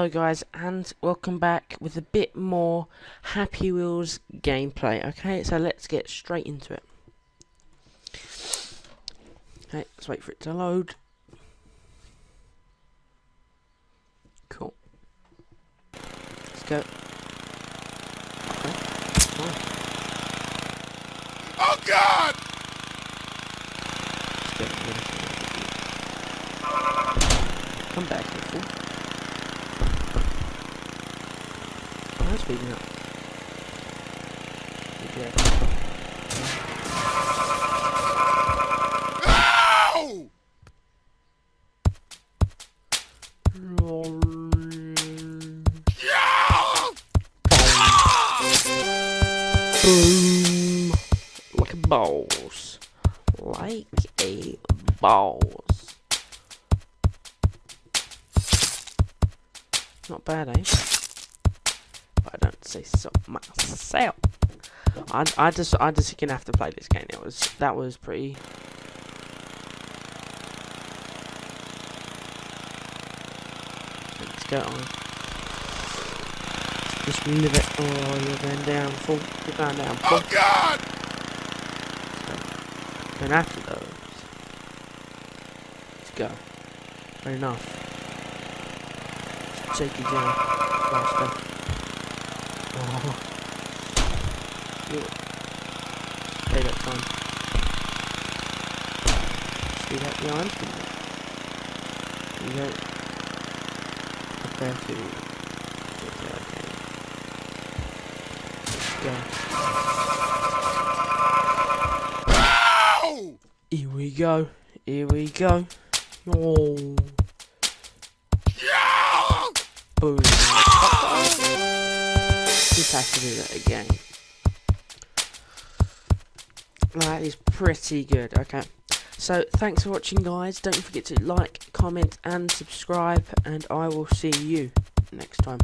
Hello guys and welcome back with a bit more Happy Wheels gameplay. Okay, so let's get straight into it. Okay, let's wait for it to load. Cool. Let's go. Okay. Oh. Oh God! Go. Come back, you that's speeding up. Boom! Like a boss. Like a boss. Not bad, eh? Say so myself. I, I just I just gonna have to play this game. It was that was pretty. Let's go on. Just live it. Oh, you're going down full. You're going down full. Oh God! And after those, let's go. Fair enough. Take you down faster. Oh. Yeah. Pay that time. See that behind? You go. Prepare to. Okay, okay. Go. Here we go. Here we go. Oh, Yeah! boom. Just have to do that again. That is pretty good. Okay. So, thanks for watching, guys. Don't forget to like, comment, and subscribe. And I will see you next time.